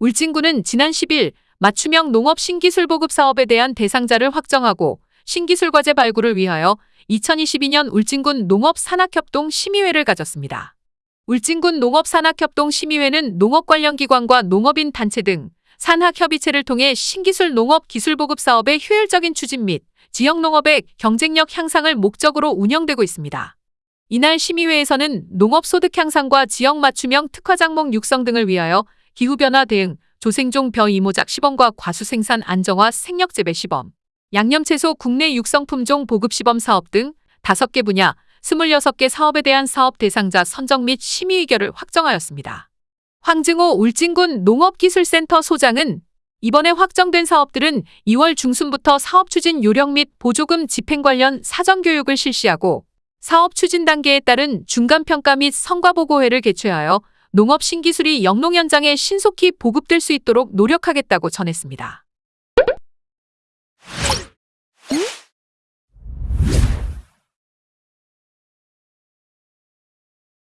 울진군은 지난 10일 맞춤형 농업 신기술 보급 사업에 대한 대상자를 확정하고 신기술 과제 발굴을 위하여 2022년 울진군 농업산학협동 심의회를 가졌습니다. 울진군 농업산학협동 심의회는 농업 관련 기관과 농업인 단체 등 산학협의체를 통해 신기술 농업 기술 보급 사업의 효율적인 추진 및 지역 농업의 경쟁력 향상을 목적으로 운영되고 있습니다. 이날 심의회에서는 농업 소득 향상과 지역 맞춤형 특화 작목 육성 등을 위하여 기후변화 대응, 조생종 벼 이모작 시범과 과수 생산 안정화 생력 재배 시범, 양념채소 국내 육성 품종 보급 시범 사업 등 5개 분야 26개 사업에 대한 사업 대상자 선정 및 심의 의결을 확정하였습니다. 황증호 울진군 농업기술센터 소장은 이번에 확정된 사업들은 2월 중순부터 사업 추진 요령 및 보조금 집행 관련 사전 교육을 실시하고 사업 추진 단계에 따른 중간 평가 및 성과 보고회를 개최하여 농업 신기술이 영농 현장에 신속히 보급될 수 있도록 노력하겠다고 전했습니다.